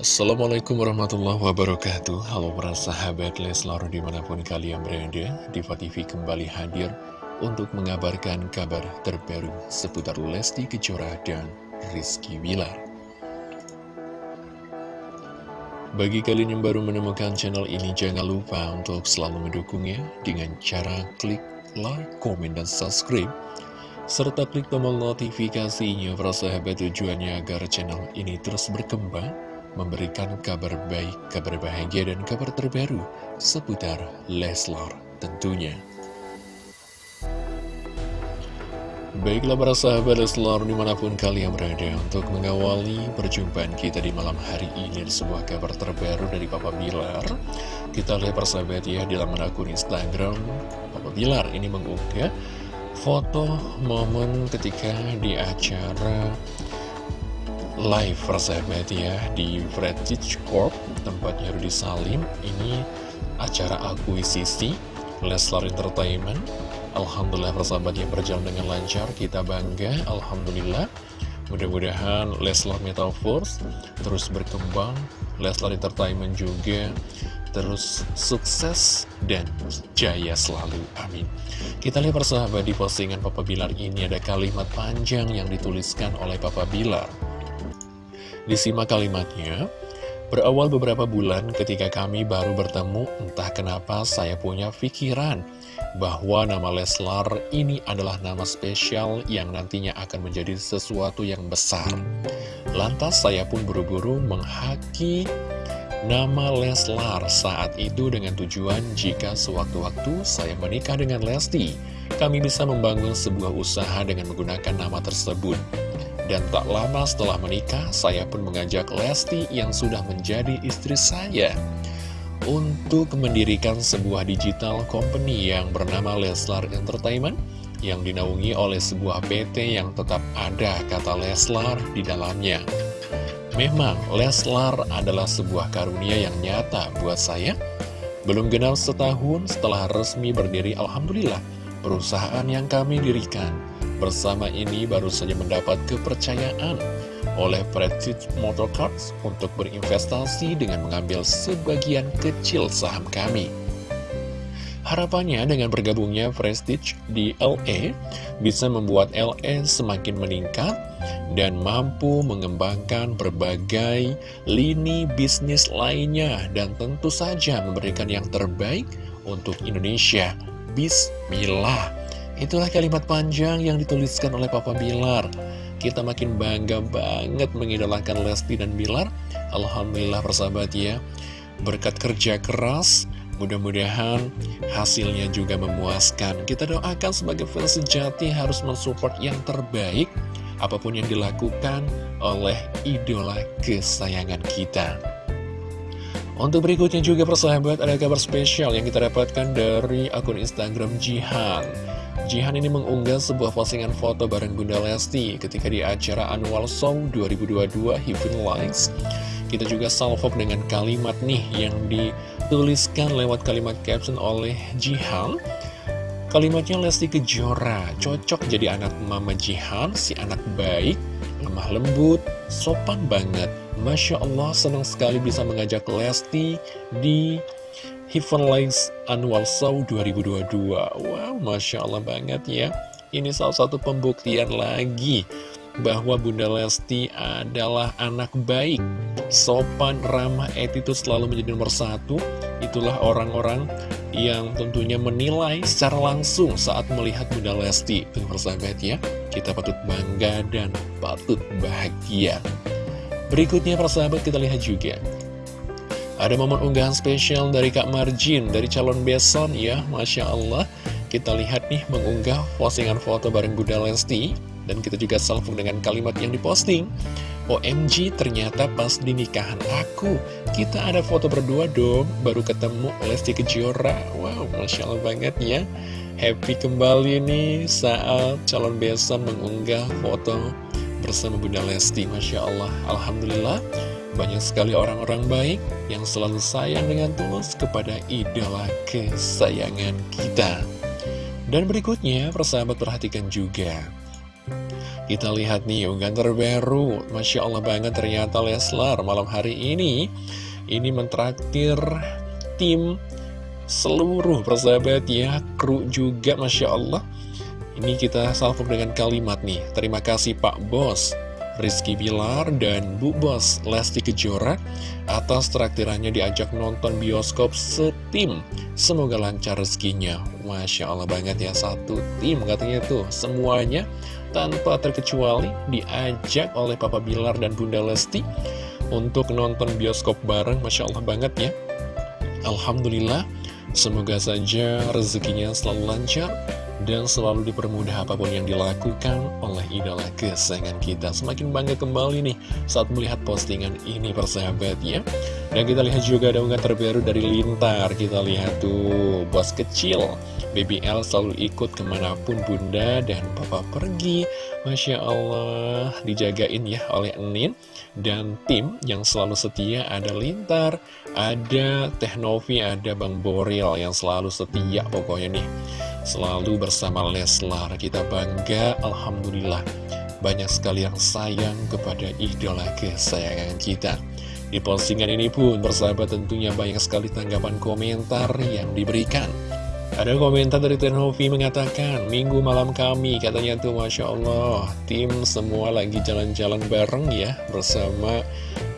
Assalamualaikum warahmatullahi wabarakatuh. Halo para sahabat Leslar di mana pun kalian berada Diva TV kembali hadir untuk mengabarkan kabar terbaru seputar Lesti Kejora dan Rizky Wilar Bagi kalian yang baru menemukan channel ini jangan lupa untuk selalu mendukungnya dengan cara klik like, komen, dan subscribe serta klik tombol notifikasinya para sahabat tujuannya agar channel ini terus berkembang memberikan kabar baik, kabar bahagia, dan kabar terbaru seputar Leslar tentunya. Baiklah para sahabat Leslar di mana pun kalian berada untuk mengawali perjumpaan kita di malam hari ini di sebuah kabar terbaru dari Papa Bilar Kita lihat para sahabat ya di laman akun Instagram Papa Bilar ini mengunggah foto momen ketika di acara live persahabat ya di Fredrich Corp tempatnya Rudy Salim. Ini acara akuisisi Leslar Entertainment. Alhamdulillah persahabat yang berjalan dengan lancar kita bangga Alhamdulillah. Mudah-mudahan Leslar Metaverse terus berkembang Leslar Entertainment juga terus sukses dan jaya selalu, amin. Kita lihat persahabat di postingan Papa Bilar ini ada kalimat panjang yang dituliskan oleh Papa Bilar Disimak kalimatnya, Berawal beberapa bulan ketika kami baru bertemu, entah kenapa saya punya pikiran bahwa nama Leslar ini adalah nama spesial yang nantinya akan menjadi sesuatu yang besar. Lantas saya pun buru-buru menghaki nama Leslar saat itu dengan tujuan jika sewaktu-waktu saya menikah dengan Lesti, kami bisa membangun sebuah usaha dengan menggunakan nama tersebut. Dan tak lama setelah menikah, saya pun mengajak Lesti yang sudah menjadi istri saya untuk mendirikan sebuah digital company yang bernama Leslar Entertainment yang dinaungi oleh sebuah PT yang tetap ada kata Leslar di dalamnya. Memang Leslar adalah sebuah karunia yang nyata buat saya. Belum genap setahun setelah resmi berdiri Alhamdulillah, perusahaan yang kami dirikan bersama ini baru saja mendapat kepercayaan oleh Prestige Motorcars untuk berinvestasi dengan mengambil sebagian kecil saham kami. Harapannya dengan bergabungnya Prestige di LA bisa membuat LA semakin meningkat dan mampu mengembangkan berbagai lini bisnis lainnya dan tentu saja memberikan yang terbaik untuk Indonesia. Bismillah. Itulah kalimat panjang yang dituliskan oleh Papa Bilar. Kita makin bangga banget mengidolakan Lesti dan Bilar. Alhamdulillah persahabat ya. Berkat kerja keras, mudah-mudahan hasilnya juga memuaskan. Kita doakan sebagai fans sejati harus mensupport yang terbaik apa pun yang dilakukan oleh idola kesayangan kita. Untuk berikutnya juga persahabat ada kabar spesial yang kita dapatkan dari akun Instagram Jihan. Jihan ini mengunggah sebuah postingan foto bareng Bunda Lesti ketika di acara Annual Song 2022 Heaven Lights. Kita juga salvok dengan kalimat nih yang dituliskan lewat kalimat caption oleh Jihan. Kalimatnya Lesti Kejora, cocok jadi anak mama Jihan, si anak baik, lemah lembut, sopan banget. Masya Allah senang sekali bisa mengajak Lesti di Heaven Lights Annual Show 2022 Wow, Masya Allah banget ya. Ini salah satu pembuktian lagi bahwa Bunda Lesti adalah anak baik. Sopan, ramah, attitude selalu menjadi nomor satu. Itulah orang-orang yang tentunya menilai secara langsung saat melihat Bunda Lesti Tuh persahabat ya, kita patut bangga dan patut bahagia Berikutnya persahabat kita lihat juga ada momen unggahan spesial dari Kak Marjin, dari calon beson ya, Masya Allah. Kita lihat nih mengunggah postingan foto bareng Bunda Lesti. Dan kita juga salvung dengan kalimat yang diposting. OMG ternyata pas di nikahan aku, kita ada foto berdua dong, baru ketemu Lesti Kejora. Wow, Masya Allah banget ya. Happy kembali nih saat calon beson mengunggah foto bersama Bunda Lesti. Masya Allah, Alhamdulillah. Banyak sekali orang-orang baik yang selalu sayang dengan tulus kepada idola kesayangan kita. Dan berikutnya, persahabat perhatikan juga. Kita lihat nih unggahan terbaru Masya Allah banget ternyata Leslar malam hari ini Ini mentraktir tim seluruh persahabat ya Kru juga Masya Allah Ini kita salvo dengan kalimat nih Terima kasih Pak Bos Rizky Bilar dan Bu Bos Lesti Kejora atas traktirannya diajak nonton bioskop setim. Semoga lancar rezekinya. Masya Allah banget ya, satu tim katanya tuh. Semuanya tanpa terkecuali diajak oleh Papa Bilar dan Bunda Lesti untuk nonton bioskop bareng. Masya Allah banget ya. Alhamdulillah, semoga saja rezekinya selalu lancar dan selalu dipermudah apa pun yang dilakukan oleh idola kesayangan kita. Semakin bangga kembali nih saat melihat postingan ini persahabat ya. Dan kita lihat juga ada unggahan terbaru dari Lintar. Kita lihat tuh bos kecil. BBL selalu ikut ke mana pun bunda dan papa pergi Masya Allah dijagain ya oleh Enin Dan tim yang selalu setia ada Lintar Ada Teknovi, ada Bang Boril yang selalu setia pokoknya nih Selalu bersama Leslar Kita bangga Alhamdulillah Banyak sekali yang sayang kepada idola kesayangan kita Di postingan ini pun bersahabat tentunya banyak sekali tanggapan komentar yang diberikan ada komentar dari Tenhovi mengatakan, Minggu malam kami, katanya tuh Masya Allah, tim semua lagi jalan-jalan bareng ya, bersama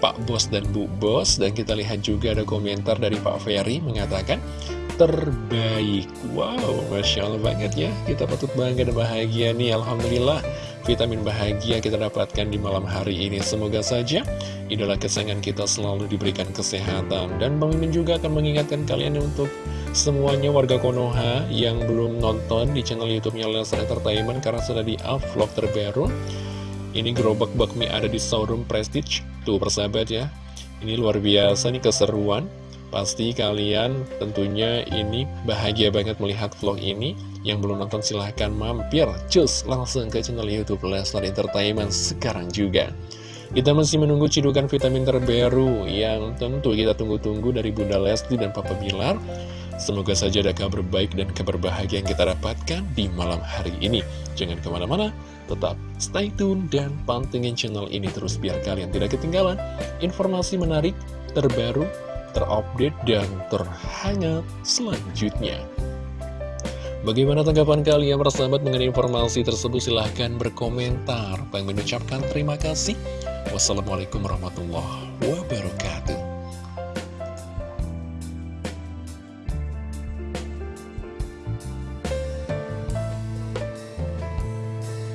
Pak Bos dan Bu Bos. Dan kita lihat juga ada komentar dari Pak Ferry mengatakan, terbaik. Wow, Masya Allah banget ya, kita patut bangga dan bahagia nih, Alhamdulillah. Vitamin bahagia kita dapatkan di malam hari ini Semoga saja idola kesayangan kita selalu diberikan kesehatan Dan Bang Mimin juga akan mengingatkan kalian untuk semuanya warga Konoha yang belum nonton di channel YouTube-nya Entertainment karena sudah di-up vlog terbaru. Ini gerobak bakmi ada di showroom Prestige. Tuh persahabat ya. Ini luar biasa nih keseruan. Pasti kalian tentunya ini bahagia banget melihat vlog ini. Yang belum nonton silahkan mampir. Cus langsung ke channel YouTube Lesnar Entertainment sekarang juga. Kita masih menunggu cidukan vitamin terbaru yang tentu kita tunggu-tunggu dari Bunda Lesti dan Papa Bilar. Semoga saja ada kabar baik dan kabar bahagia yang kita dapatkan di malam hari ini. Jangan ke mana-mana, tetap stay tune dan pantengin channel ini terus biar kalian tidak ketinggalan informasi menarik, terbaru, terupdate, dan terhangat selanjutnya. Bagaimana tanggapan kalian persahabat mengenai informasi tersebut? Silahkan berkomentar. Bang mengucapkan terima kasih. Wassalamualaikum warahmatullahi wabarakatuh.